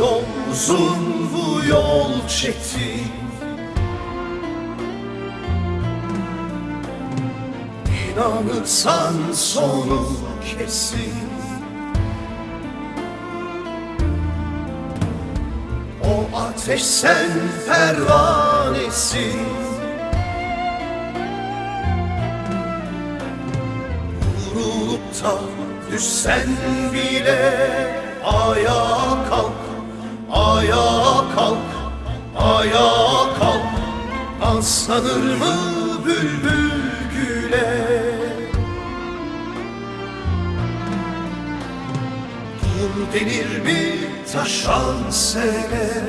yol uzun bu yol çetin. İnanırsan sonu kesin. O ateş sen pervanesin. Vurulup da düşsen bile Ayağa kalk, ayağa kalk, ayağa kalk. Aslanır mı bülbül güle? Dur denir mi taşan sele?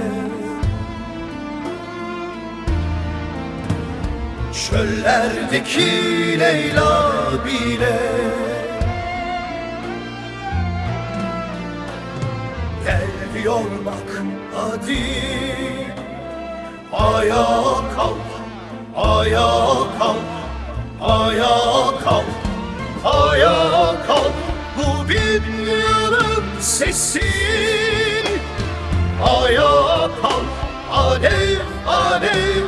Çöllerdeki Leyla bile Gel diyor bak hadi. Ayağa kalk, ayağa kalk, ayağa kalk, ayağa kalk. Bu bin yılın sesi. Ayağa kalk, alev alev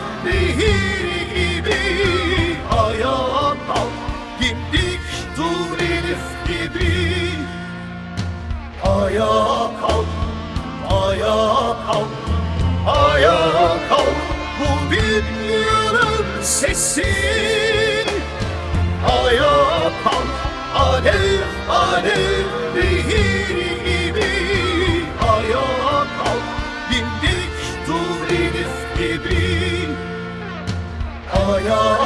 yılın sesi Ayağa kalk, alev alev nehir gibi. Ayağa kalk, dimdik dur gibi. Ayağa